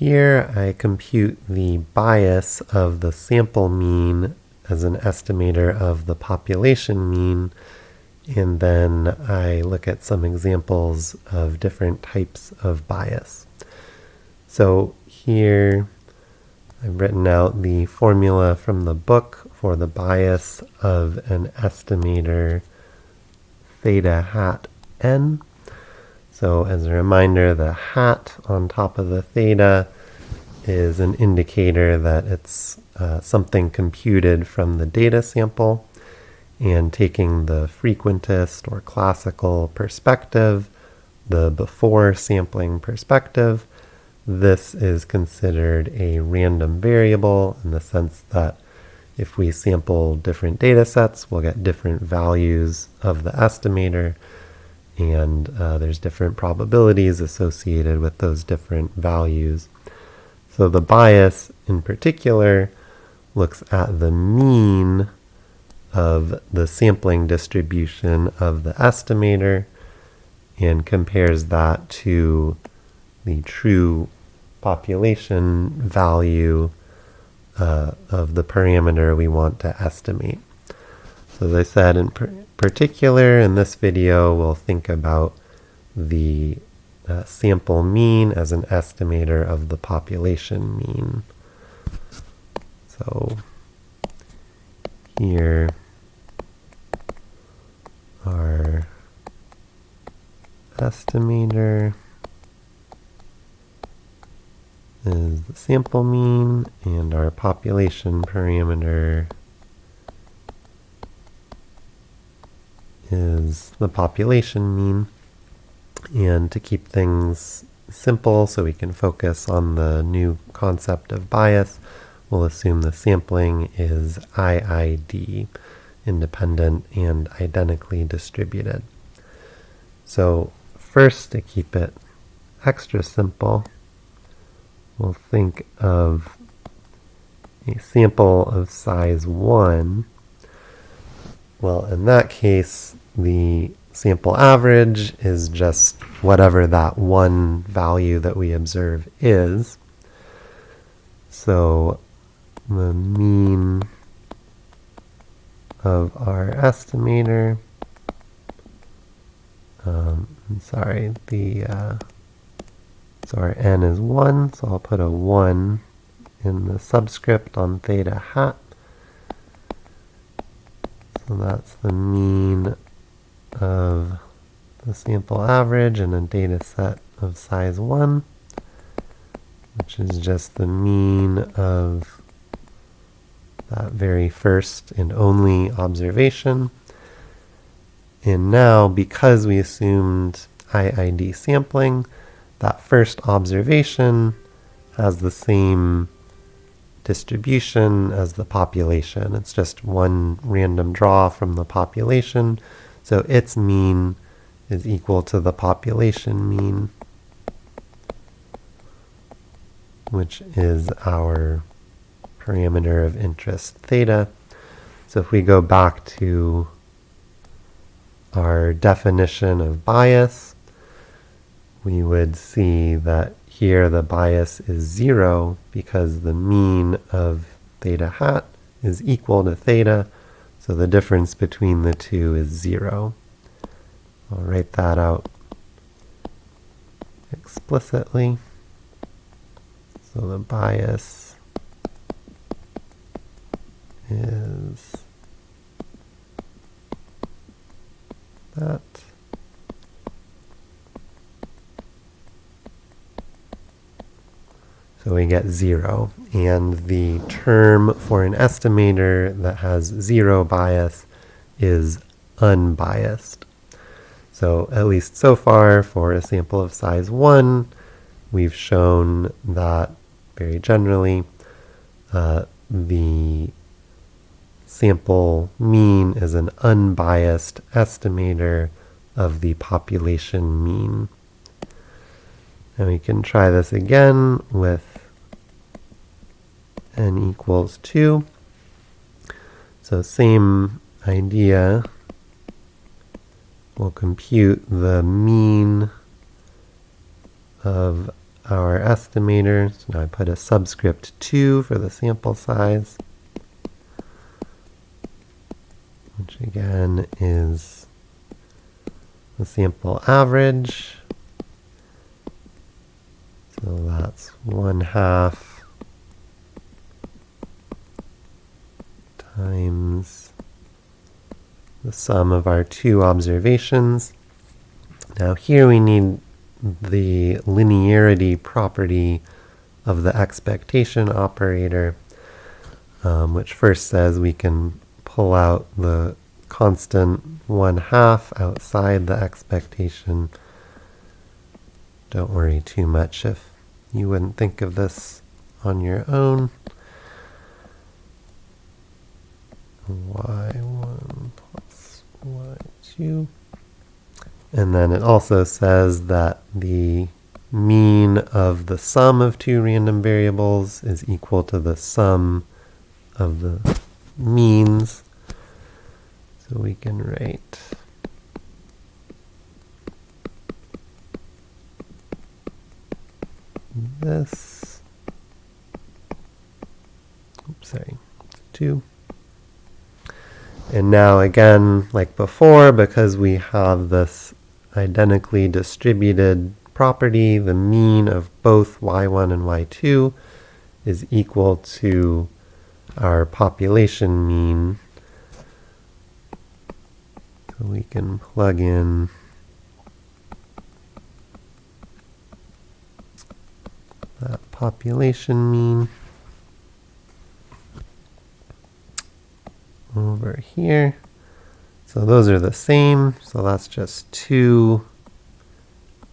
here I compute the bias of the sample mean as an estimator of the population mean, and then I look at some examples of different types of bias. So here I've written out the formula from the book for the bias of an estimator theta hat n. So as a reminder, the hat on top of the theta is an indicator that it's uh, something computed from the data sample. And taking the frequentist or classical perspective, the before sampling perspective, this is considered a random variable in the sense that if we sample different data sets, we'll get different values of the estimator and uh, there's different probabilities associated with those different values. So the bias in particular looks at the mean of the sampling distribution of the estimator and compares that to the true population value uh, of the parameter we want to estimate. So as I said, in particular, in this video, we'll think about the uh, sample mean as an estimator of the population mean. So here our estimator is the sample mean and our population parameter is the population mean. And to keep things simple so we can focus on the new concept of bias, we'll assume the sampling is IID, independent and identically distributed. So first, to keep it extra simple, we'll think of a sample of size 1. Well, in that case, the sample average is just whatever that one value that we observe is. So the mean of our estimator, um, sorry, the, uh, so our n is 1, so I'll put a 1 in the subscript on theta hat. So that's the mean of the sample average in a data set of size 1, which is just the mean of that very first and only observation. And now, because we assumed IID sampling, that first observation has the same distribution as the population. It's just one random draw from the population so its mean is equal to the population mean, which is our parameter of interest theta. So if we go back to our definition of bias, we would see that here the bias is zero because the mean of theta hat is equal to theta, so the difference between the two is zero. I'll write that out explicitly. So the bias is that. So we get zero. And the term for an estimator that has zero bias is unbiased. So at least so far for a sample of size 1, we've shown that very generally uh, the sample mean is an unbiased estimator of the population mean. And we can try this again with n equals 2. So same idea. We'll compute the mean of our estimator. So now I put a subscript 2 for the sample size, which again is the sample average. So that's 1 half times the sum of our two observations. Now here we need the linearity property of the expectation operator, um, which first says we can pull out the constant 1 half outside the expectation. Don't worry too much if you wouldn't think of this on your own. Y1 plus y2. And then it also says that the mean of the sum of two random variables is equal to the sum of the means. So we can write this. Oops, sorry, two. And now again, like before, because we have this identically distributed property, the mean of both y1 and y2 is equal to our population mean. So we can plug in that population mean over here. So those are the same. So that's just 2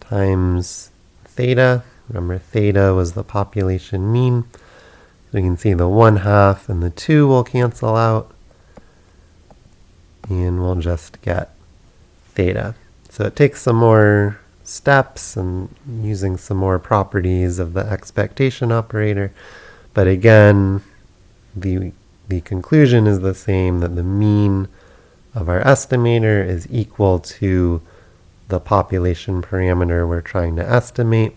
times theta. Remember, theta was the population mean. So you can see the 1 half and the 2 will cancel out. And we'll just get theta. So it takes some more steps and using some more properties of the expectation operator. But again, the, the conclusion is the same, that the mean of our estimator is equal to the population parameter we're trying to estimate.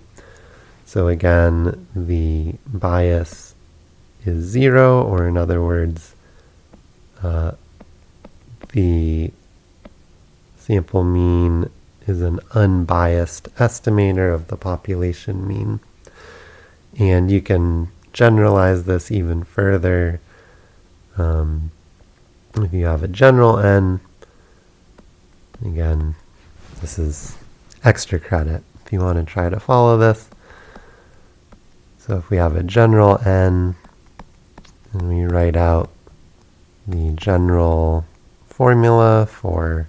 So again, the bias is zero, or in other words, uh, the sample mean is an unbiased estimator of the population mean. And you can generalize this even further um, if you have a general n, again, this is extra credit if you want to try to follow this. So if we have a general n, and we write out the general formula for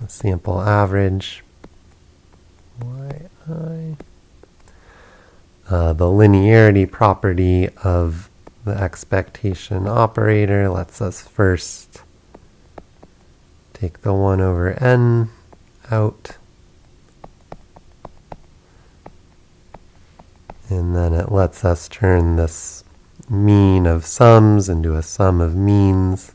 the sample average, yi, uh, the linearity property of the expectation operator lets us first take the 1 over n out. And then it lets us turn this mean of sums into a sum of means.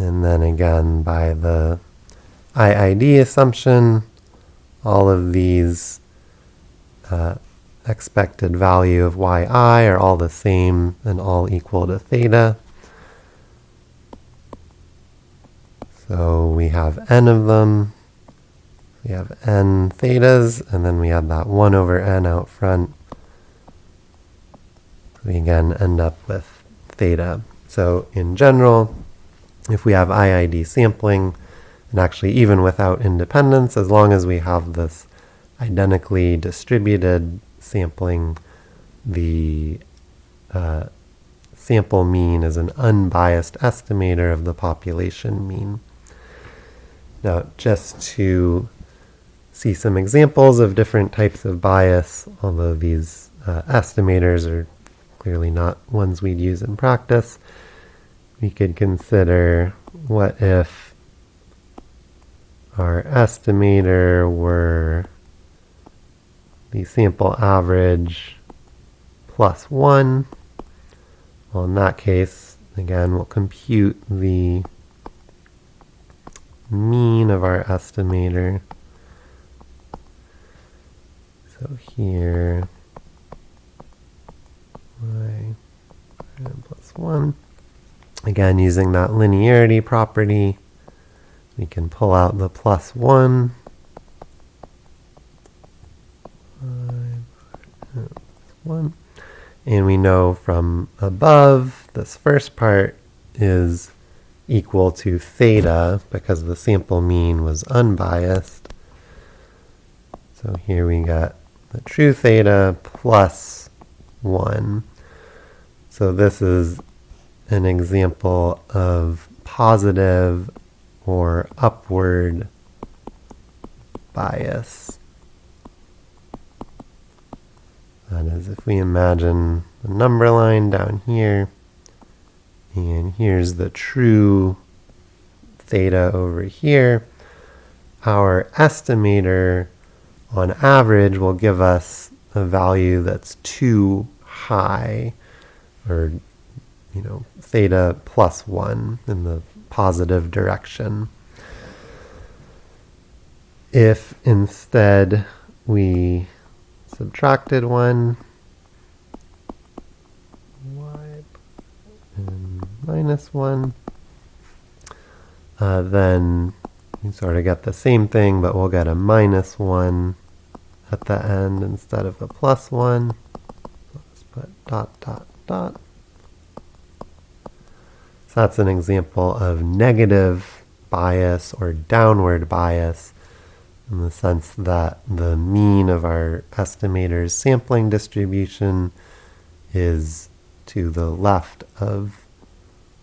And then again, by the IID assumption, all of these uh, expected value of yi are all the same and all equal to theta. So we have n of them. We have n thetas, and then we have that 1 over n out front. We again end up with theta. So in general, if we have IID sampling, and actually even without independence, as long as we have this identically distributed sampling, the uh, sample mean is an unbiased estimator of the population mean. Now, just to see some examples of different types of bias, although these uh, estimators are clearly not ones we'd use in practice, we could consider what if our estimator were the sample average plus 1. Well, in that case, again, we'll compute the mean of our estimator. So here, y plus 1. Again, using that linearity property, we can pull out the plus 1. One. And we know from above, this first part is equal to theta because the sample mean was unbiased. So here we got the true theta plus 1. So this is an example of positive or upward bias. That is, if we imagine the number line down here, and here's the true theta over here, our estimator on average will give us a value that's too high, or, you know, theta plus 1 in the positive direction. If instead we subtracted 1, and minus 1, uh, then we sort of get the same thing, but we'll get a minus 1 at the end instead of a plus 1. let's put dot, dot, dot. So that's an example of negative bias or downward bias in the sense that the mean of our estimator's sampling distribution is to the left of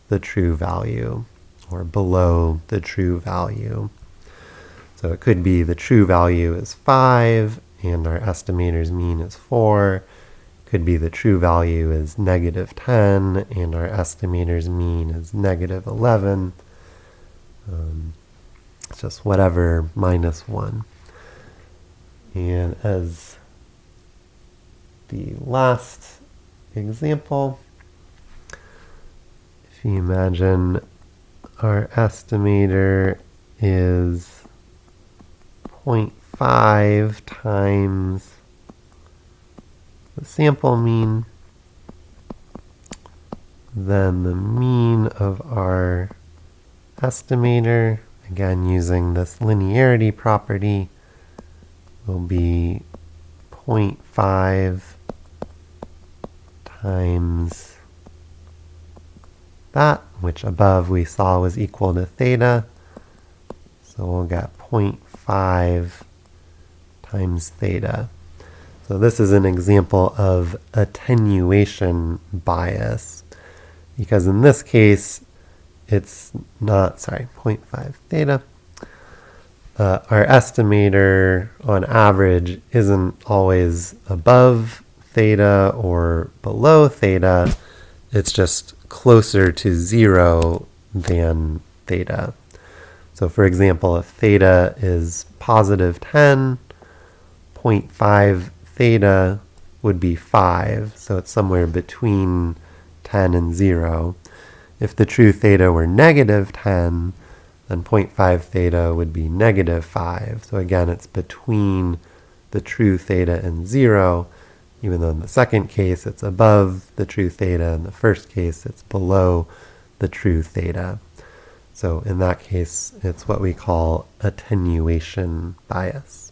the true value or below the true value. So it could be the true value is 5 and our estimator's mean is 4. Could be the true value is negative 10 and our estimator's mean is negative 11. Um, it's just whatever minus 1. And as the last example, if you imagine our estimator is 0.5 times the sample mean, then the mean of our estimator, again using this linearity property, will be 0.5 times that, which above we saw was equal to theta. So we'll get 0.5 times theta. So this is an example of attenuation bias because in this case it's not, sorry, 0.5 theta. Uh, our estimator on average isn't always above theta or below theta. It's just closer to zero than theta. So for example, if theta is positive 10, 0.5 theta would be 5, so it's somewhere between 10 and 0. If the true theta were negative 10, then 0.5 theta would be negative 5. So again, it's between the true theta and 0, even though in the second case it's above the true theta, in the first case it's below the true theta. So in that case, it's what we call attenuation bias.